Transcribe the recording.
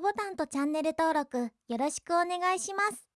ボタンとチャンネル登録よろしくお願いします。